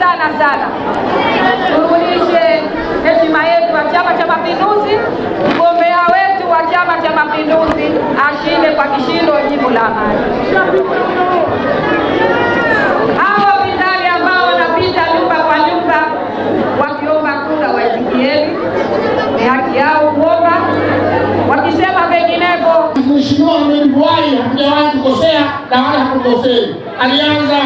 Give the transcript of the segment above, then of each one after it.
sana sana sana, turudishe heshima yetu wa Chama cha Mapinduzi. Mgombea wetu wa Chama cha Mapinduzi ashinde kwa kishindo jimbo la Amani. Hakujawahi kukosea na wala hakukosei. Alianza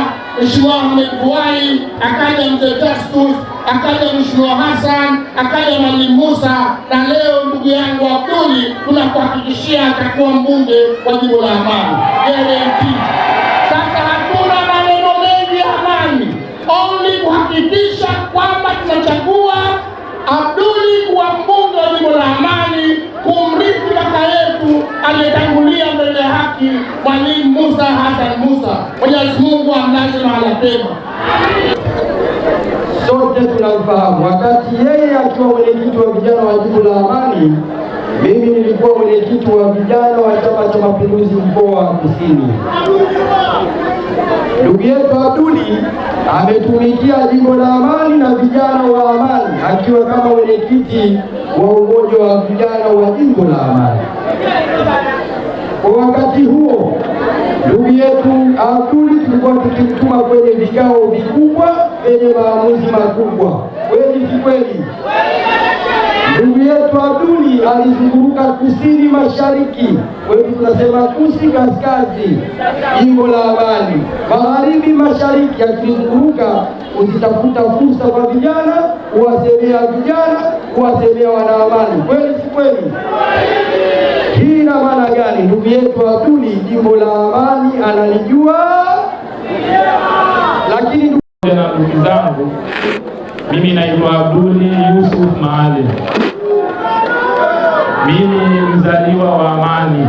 Mheshimiwa Ahmed Buai, akaja Mzee Justus, akaja Mheshimiwa Hassan, akaja Mwalimu Musa, na leo ndugu yangu Abduli, tunakuhakikishia atakuwa mbunge wa jimbo la Amani Musa Hassan Musa. Mwenyezi Mungu amlaze mahala pema. sote tunamfahamu. Wakati yeye akiwa mwenyekiti wa vijana wa jimbo la Amani, mimi nilikuwa mwenyekiti wa vijana wa Chama cha Mapinduzi mkoa wa Kusini. Ndugu yetu Abduli ametumikia jimbo la Amani na vijana wa Amani akiwa kama mwenyekiti wa umoja wa vijana wa jimbo la Amani. Kwa wakati huo ndugu yetu Abduli tulikuwa tukimtuma kwenye vikao vikubwa vyenye maamuzi makubwa, kweli si kweli? Ndugu yetu Abduli alizunguruka kusini mashariki, kwetu tunasema kusi kaskazi, jimbo la Amani, magharibi mashariki, akizunguruka kuzitafuta fursa kwa vijana, kuwasemea vijana, kuwasemea wanaamani, kweli si kweli? Yetu Abduli jimbo la Amani analijua, lakini na ndugu zangu, mimi naitwa Abduli Yusuf Maalim. Mimi mzaliwa wa Amani.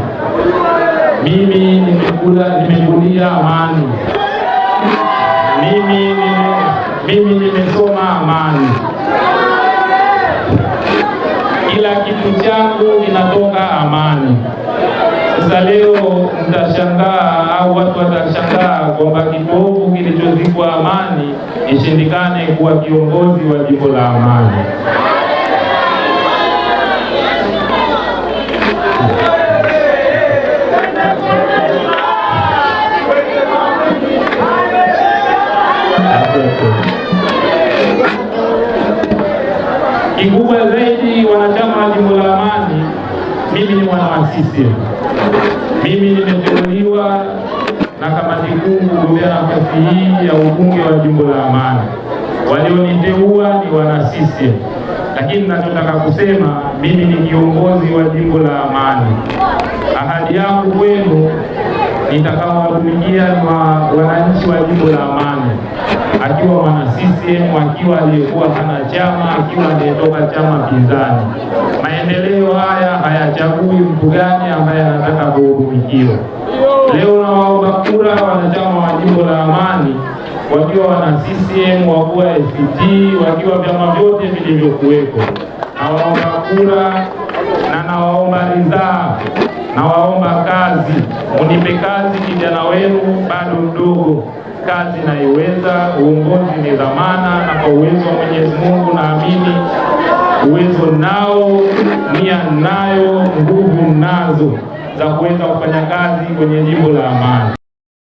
Mimi nimekula nimekulia Amani. Mimi nime, mimi nimesoma Amani. Kila kitu changu kinatoka Amani. Sasa leo mtashangaa au watu watashangaa kwamba kipofu kilichozikwa Amani ishindikane kuwa kiongozi wa jimbo la Amani. Kikubwa zaidi, wanachama wa jimbo la Amani, mimi ni mwana wa CCM. Mimi nimeteuliwa na kamati kuu kugombea nafasi hii ya ubunge wa jimbo la Amani. Walioniteua ni wana CCM, lakini ninachotaka kusema mimi ni kiongozi wa jimbo la Amani. Ahadi yangu kwenu nitakaowatumikia ni wa- wananchi wa jimbo la Amani, akiwa mwana CCM, akiwa aliyekuwa hana chama, akiwa aliyetoka chama pinzani. Maendeleo haya hayachagui mtu gani ambaye anataka kuhudumikiwa. Leo nawaomba kura wanachama wa jimbo la Amani, wakiwa wana CCM, wakuwa ACT, wakiwa vyama vyote vilivyokuwepo. Nawaomba kura na nawaomba ridhaa, nawaomba kazi. Munipe kazi, kijana wenu bado mdogo, kazi naiweza. Uongozi ni dhamana, na kwa uwezo wa Mwenyezi Mungu naamini uwezo nao, nia nayo, nguvu nazo za kuweza kufanya kazi kwenye jimbo la Amani.